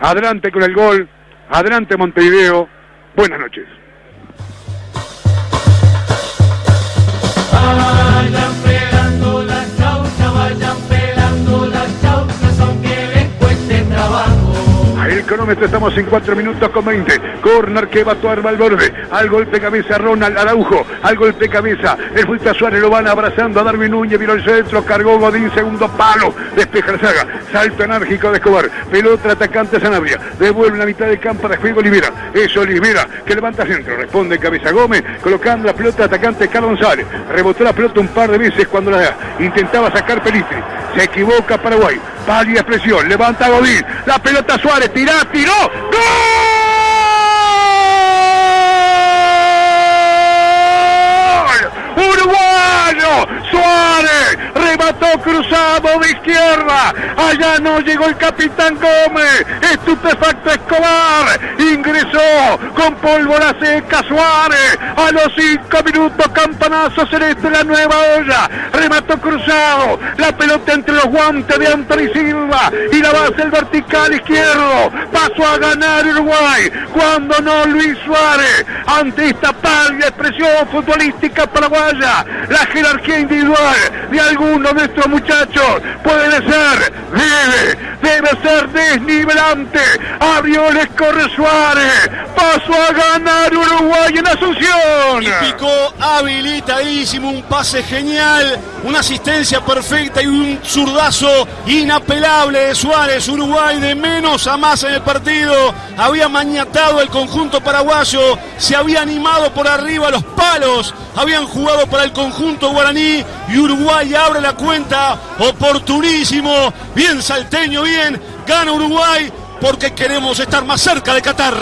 Adelante con el gol. Adelante Montevideo. Buenas noches. Estamos en 4 minutos con 20. Corner que va a actuar Valverde. Al golpe cabeza Ronald Araujo. Al golpe cabeza. El Fulta Suárez lo van abrazando a Darwin Núñez. Vino el centro. Cargó Godín. Segundo palo. Despeja la saga. Salto enérgico de Escobar. Pelota atacante Sanabria. Devuelve la mitad del campo de juego Olivera. Es Olivera que levanta centro. Responde cabeza Gómez. Colocando la pelota atacante Carlos González. Rebotó la pelota un par de veces cuando la intentaba sacar Pelistri. Se equivoca Paraguay. Pálida expresión. Levanta Godín. La pelota Suárez. Tirá, tiró. ¡Gol! Cruzado de izquierda. Allá no llegó el capitán Gómez. Estupefacto Escobar. Ingresó con pólvora seca Suárez. A los cinco minutos, campanazo celeste la nueva olla. Remató cruzado. La pelota entre los guantes de Anthony Silva. Y la base el vertical izquierdo. Pasó a ganar Uruguay. Cuando no Luis Suárez. Ante esta pálida expresión futbolística paraguaya. La jerarquía individual de algunos de estos muchachos puede ser, debe, debe ser desnivelante. Abrió les corre Suárez. Pasó a ganar Uruguay en Asunción. Y picó habilitadísimo, un pase genial, una asistencia perfecta y un zurdazo inapelable de Suárez. Uruguay de menos a más en el partido. Había mañatado el conjunto paraguayo, se había animado por arriba los palos, habían jugado para el conjunto guaraní y Uruguay abre la cuenta. Oportunísimo, bien salteño, bien. Gana Uruguay porque queremos estar más cerca de Qatar.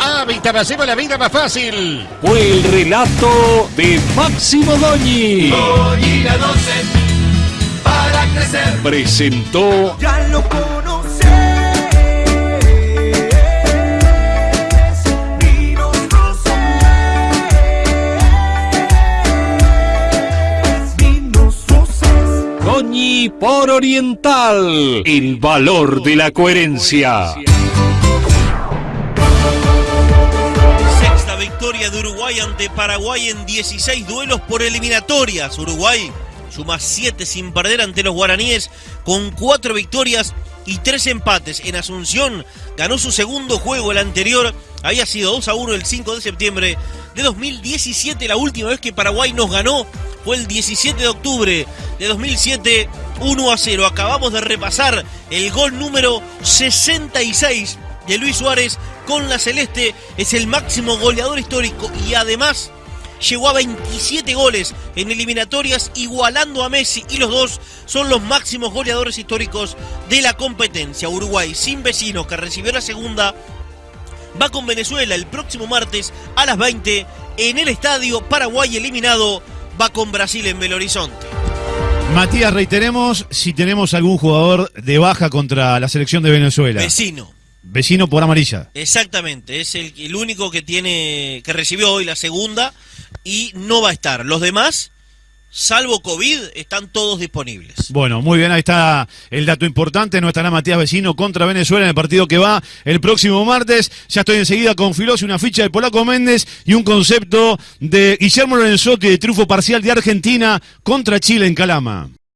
Ah, hacemos la vida más fácil. Fue el relato de Máximo Doñi. Hoy la 12 para crecer. Presentó Ya lo Doñi por Oriental. El valor de la coherencia. Sexta victoria de Uruguay ante Paraguay en 16 duelos por eliminatorias. Uruguay suma 7 sin perder ante los guaraníes con 4 victorias y 3 empates. En Asunción ganó su segundo juego, el anterior había sido 2 a 1 el 5 de septiembre de 2017. La última vez que Paraguay nos ganó fue el 17 de octubre de 2007, 1 a 0. Acabamos de repasar el gol número 66 de Luis Suárez con la Celeste. Es el máximo goleador histórico y además llegó a 27 goles en eliminatorias, igualando a Messi y los dos son los máximos goleadores históricos de la competencia. Uruguay sin vecinos que recibió la segunda va con Venezuela el próximo martes a las 20 en el estadio Paraguay eliminado va con Brasil en Belo Horizonte. Matías, reiteremos si tenemos algún jugador de baja contra la selección de Venezuela. Vecino. Vecino por amarilla. Exactamente, es el, el único que tiene que recibió hoy la segunda y no va a estar. Los demás, salvo COVID, están todos disponibles. Bueno, muy bien, ahí está el dato importante. No estará Matías Vecino contra Venezuela en el partido que va el próximo martes. Ya estoy enseguida con Filosi, una ficha de Polaco Méndez y un concepto de Guillermo Lorenzotti de triunfo parcial de Argentina contra Chile en Calama.